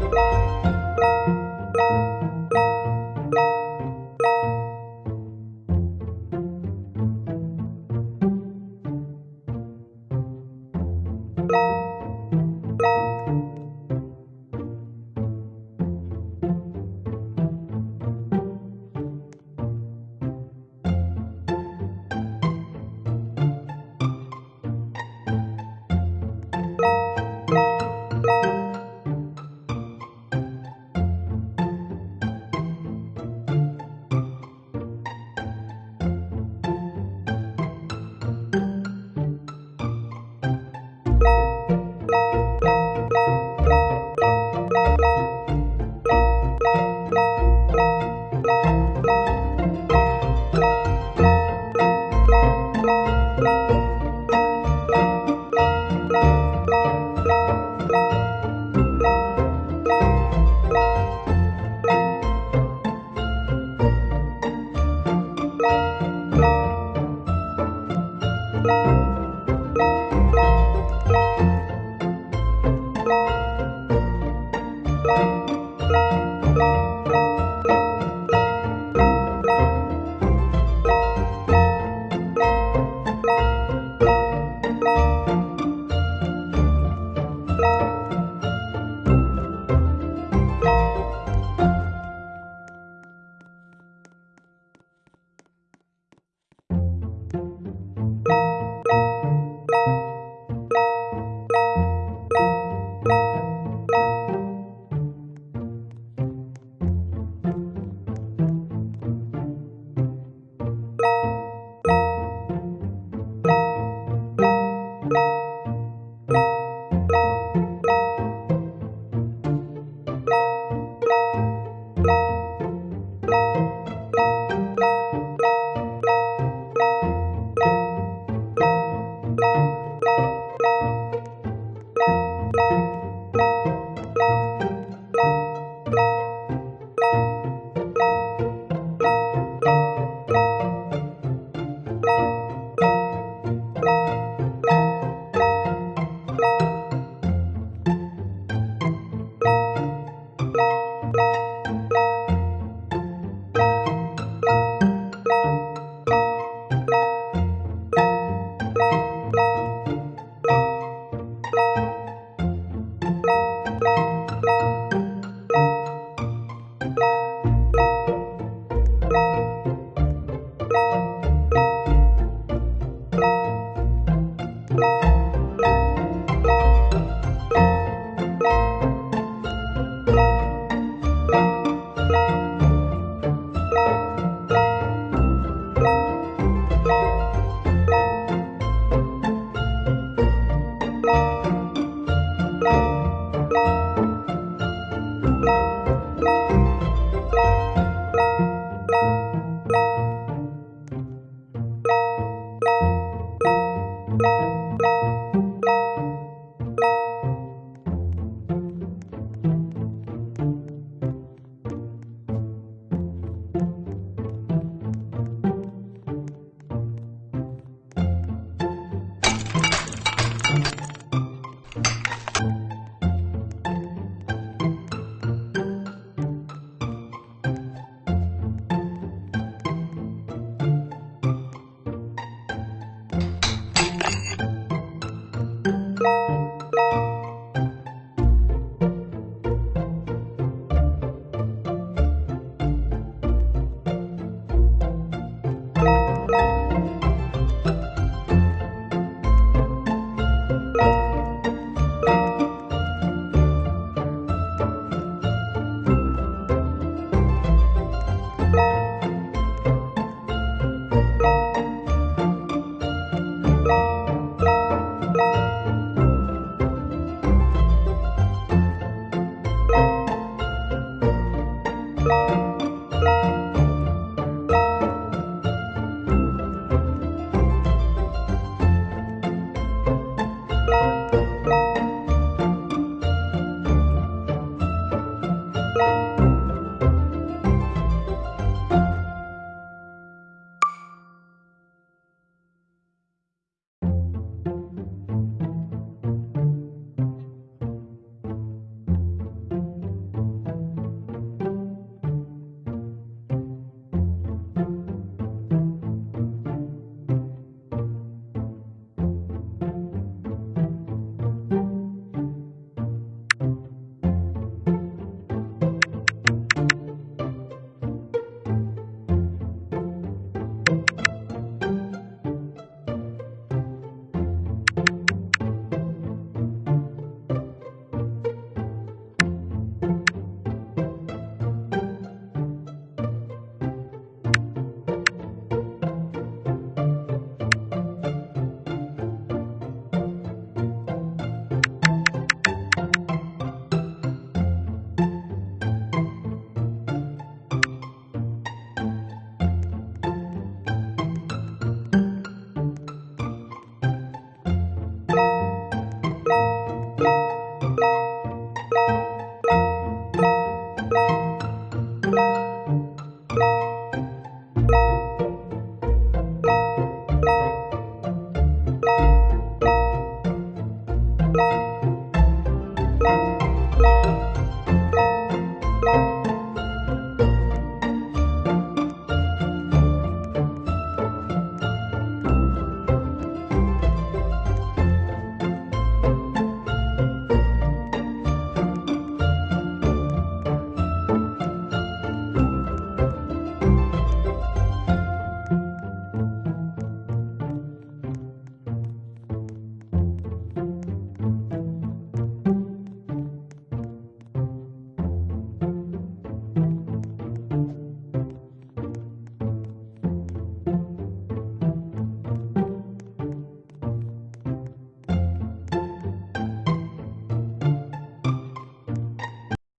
嗯